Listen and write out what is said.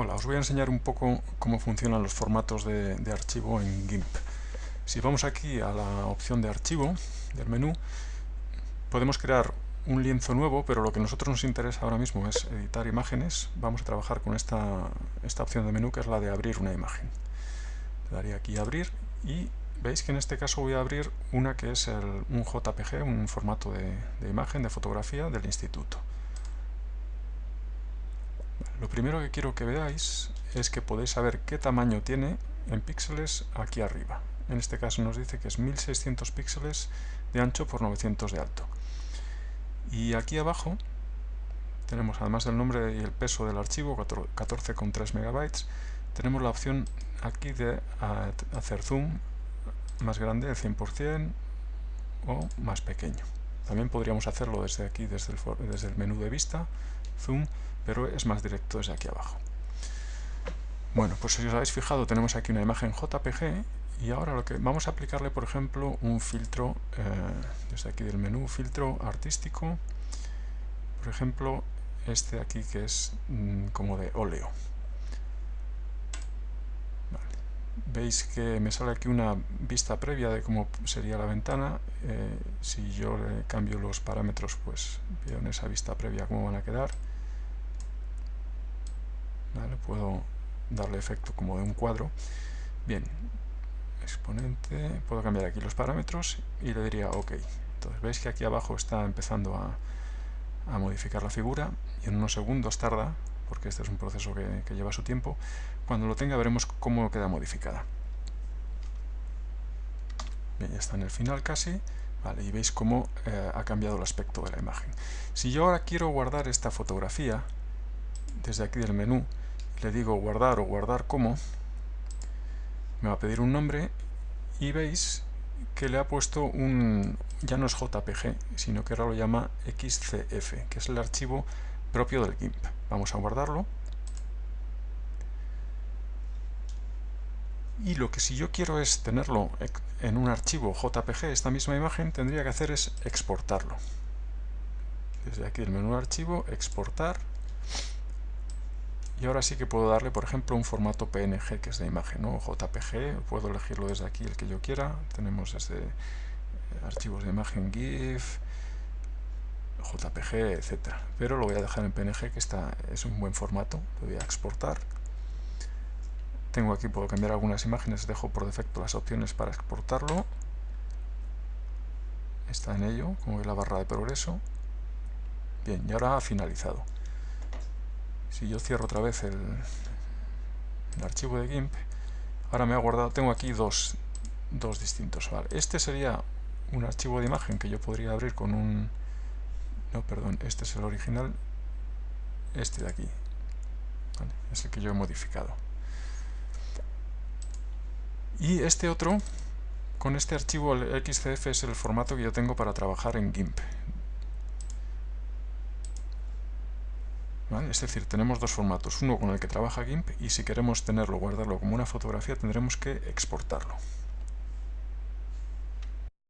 Hola, os voy a enseñar un poco cómo funcionan los formatos de, archivo en GIMP. Si vamos aquí a la opción de archivo del menú, podemos crear un lienzo nuevo, pero lo que a nosotros nos interesa ahora mismo es editar imágenes. Vamos a trabajar con esta, esta opción de menú que es la de abrir una imagen. Le daría aquí abrir y veis que en este caso voy a abrir una que es un JPG, un formato de imagen, de fotografía del instituto. Lo primero que quiero que veáis es que podéis saber qué tamaño tiene en píxeles aquí arriba. En este caso nos dice que es 1600 píxeles de ancho por 900 de alto. Y aquí abajo tenemos además del nombre y el peso del archivo, 14,3 megabytes, tenemos la opción aquí de hacer zoom más grande, el 100% o más pequeño. También podríamos hacerlo desde aquí, desde el, desde el menú de vista, zoom, pero es más directo desde aquí abajo. Bueno, pues si os habéis fijado tenemos aquí una imagen JPG y ahora lo que vamos a aplicarle, por ejemplo, un filtro, eh, desde aquí del menú, filtro artístico, por ejemplo, este de aquí que es mm, como de óleo. Veis que me sale aquí una vista previa de cómo sería la ventana. Eh, si yo le cambio los parámetros, pues veo en esa vista previa cómo van a quedar. Puedo darle efecto como de un cuadro. Bien, exponente, puedo cambiar aquí los parámetros y le diría OK. Entonces veis que aquí abajo está empezando a, modificar la figura y en unos segundos tarda, porque este es un proceso que, lleva su tiempo. Cuando lo tenga veremos cómo queda modificada. Bien, ya está en el final casi. Vale, y veis cómo eh, ha cambiado el aspecto de la imagen. Si yo ahora quiero guardar esta fotografía, desde aquí del menú, le digo guardar o guardar como, me va a pedir un nombre y veis que le ha puesto un, ya no es JPG, sino que ahora lo llama XCF, que es el archivo propio del GIMP. Vamos a guardarlo. Y lo que si yo quiero es tenerlo en un archivo JPG, esta misma imagen, tendría que hacer es exportarlo. Desde aquí el menú archivo, exportar, y ahora sí que puedo darle, por ejemplo, un formato PNG, que es de imagen, o JPG, puedo elegirlo desde aquí el que yo quiera. Tenemos desde eh, archivos de imagen GIF, JPG, etcétera. Pero lo voy a dejar en PNG, que está, es un buen formato. Lo voy a exportar. Tengo aquí, puedo cambiar algunas imágenes, dejo por defecto las opciones para exportarlo. Está en ello, como ve la barra de progreso. Bien, y ahora ha finalizado. Si yo cierro otra vez el, archivo de GIMP, ahora me ha guardado, tengo aquí dos, dos distintos. Este sería un archivo de imagen que yo podría abrir con un... No, perdón, este es el original, este de aquí. Es el que yo he modificado. Y este otro, con este archivo, el XCF, es el formato que yo tengo para trabajar en GIMP. Es decir, tenemos dos formatos, uno con el que trabaja GIMP y si queremos tenerlo, guardarlo como una fotografía, tendremos que exportarlo.